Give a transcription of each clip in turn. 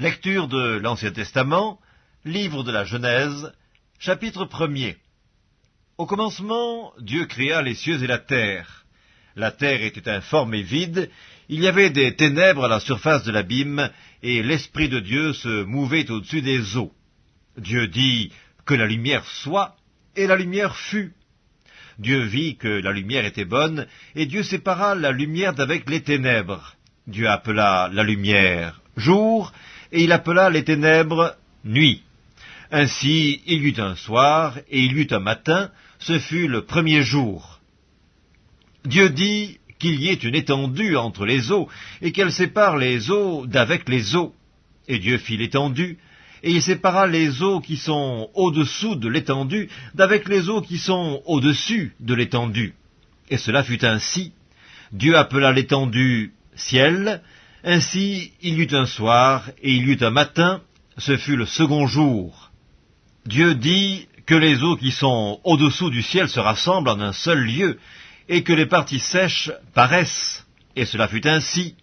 Lecture de l'Ancien Testament, livre de la Genèse, chapitre 1er. Au commencement, Dieu créa les cieux et la terre. La terre était informe et vide, il y avait des ténèbres à la surface de l'abîme, et l'Esprit de Dieu se mouvait au-dessus des eaux. Dieu dit que la lumière soit, et la lumière fut. Dieu vit que la lumière était bonne, et Dieu sépara la lumière d'avec les ténèbres. Dieu appela la lumière jour, et il appela les ténèbres nuit. Ainsi il y eut un soir, et il y eut un matin, ce fut le premier jour. Dieu dit qu'il y ait une étendue entre les eaux, et qu'elle sépare les eaux d'avec les eaux. Et Dieu fit l'étendue, et il sépara les eaux qui sont au-dessous de l'étendue d'avec les eaux qui sont au-dessus de l'étendue. Et cela fut ainsi. Dieu appela l'étendue ciel, ainsi il y eut un soir et il y eut un matin, ce fut le second jour. Dieu dit que les eaux qui sont au-dessous du ciel se rassemblent en un seul lieu, et que les parties sèches paraissent. Et cela fut ainsi.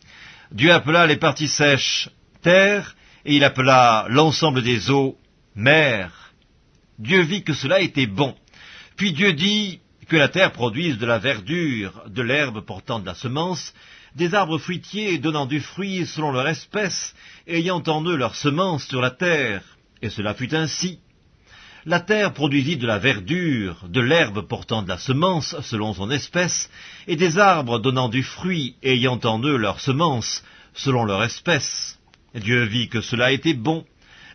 Dieu appela les parties sèches terre, et il appela l'ensemble des eaux mer. Dieu vit que cela était bon. Puis Dieu dit que la terre produise de la verdure, de l'herbe portant de la semence, des arbres fruitiers donnant du fruit selon leur espèce, ayant en eux leur semence sur la terre. Et cela fut ainsi. La terre produisit de la verdure, de l'herbe portant de la semence selon son espèce, et des arbres donnant du fruit ayant en eux leur semence selon leur espèce. Dieu vit que cela était bon.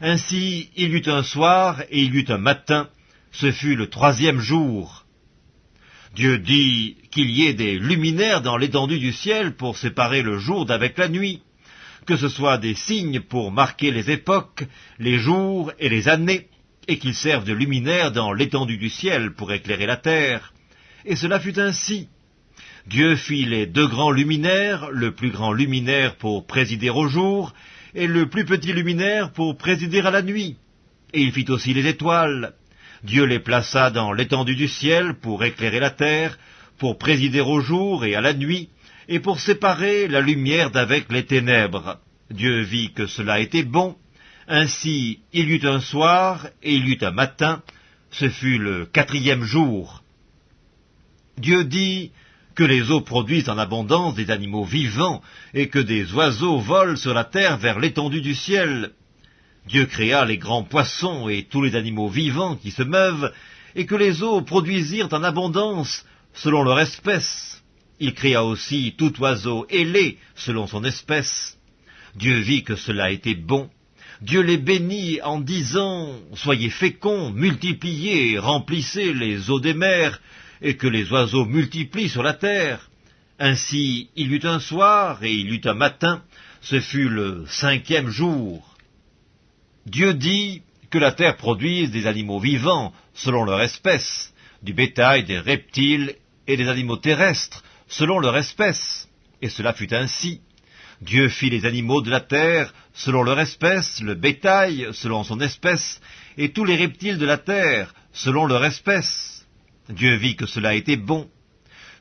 Ainsi il y eut un soir et il y eut un matin, ce fut le troisième jour. Dieu dit qu'il y ait des luminaires dans l'étendue du ciel pour séparer le jour d'avec la nuit, que ce soit des signes pour marquer les époques, les jours et les années, et qu'ils servent de luminaires dans l'étendue du ciel pour éclairer la terre. Et cela fut ainsi. Dieu fit les deux grands luminaires, le plus grand luminaire pour présider au jour, et le plus petit luminaire pour présider à la nuit. Et il fit aussi les étoiles. Dieu les plaça dans l'étendue du ciel pour éclairer la terre, pour présider au jour et à la nuit, et pour séparer la lumière d'avec les ténèbres. Dieu vit que cela était bon. Ainsi il y eut un soir et il y eut un matin, ce fut le quatrième jour. Dieu dit que les eaux produisent en abondance des animaux vivants, et que des oiseaux volent sur la terre vers l'étendue du ciel. Dieu créa les grands poissons et tous les animaux vivants qui se meuvent, et que les eaux produisirent en abondance selon leur espèce. Il créa aussi tout oiseau ailé selon son espèce. Dieu vit que cela était bon. Dieu les bénit en disant Soyez féconds, multipliez, remplissez les eaux des mers, et que les oiseaux multiplient sur la terre. Ainsi il y eut un soir et il y eut un matin, ce fut le cinquième jour. Dieu dit que la terre produise des animaux vivants selon leur espèce, du bétail, des reptiles et des animaux terrestres selon leur espèce. Et cela fut ainsi. Dieu fit les animaux de la terre selon leur espèce, le bétail selon son espèce, et tous les reptiles de la terre selon leur espèce. Dieu vit que cela était bon.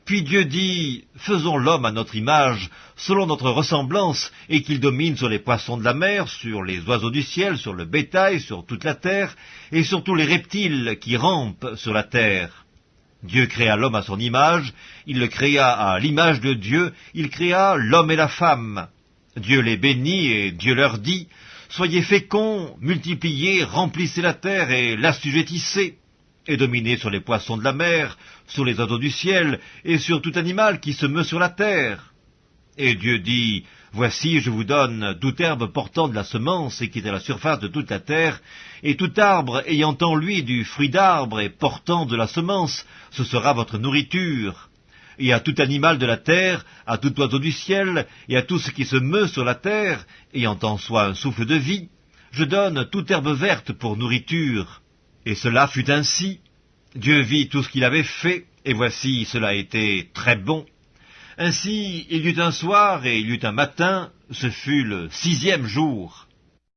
Puis Dieu dit, Faisons l'homme à notre image, selon notre ressemblance, et qu'il domine sur les poissons de la mer, sur les oiseaux du ciel, sur le bétail, sur toute la terre, et sur tous les reptiles qui rampent sur la terre. Dieu créa l'homme à son image, il le créa à l'image de Dieu, il créa l'homme et la femme. Dieu les bénit et Dieu leur dit, Soyez féconds, multipliez, remplissez la terre et l'assujettissez et dominez sur les poissons de la mer, sur les oiseaux du ciel, et sur tout animal qui se meut sur la terre. Et Dieu dit, Voici, je vous donne toute herbe portant de la semence et qui est à la surface de toute la terre, et tout arbre ayant en lui du fruit d'arbre et portant de la semence, ce sera votre nourriture. Et à tout animal de la terre, à tout oiseau du ciel, et à tout ce qui se meut sur la terre, ayant en soi un souffle de vie, je donne toute herbe verte pour nourriture. Et cela fut ainsi. Dieu vit tout ce qu'il avait fait, et voici cela était très bon. Ainsi il y eut un soir et il y eut un matin, ce fut le sixième jour.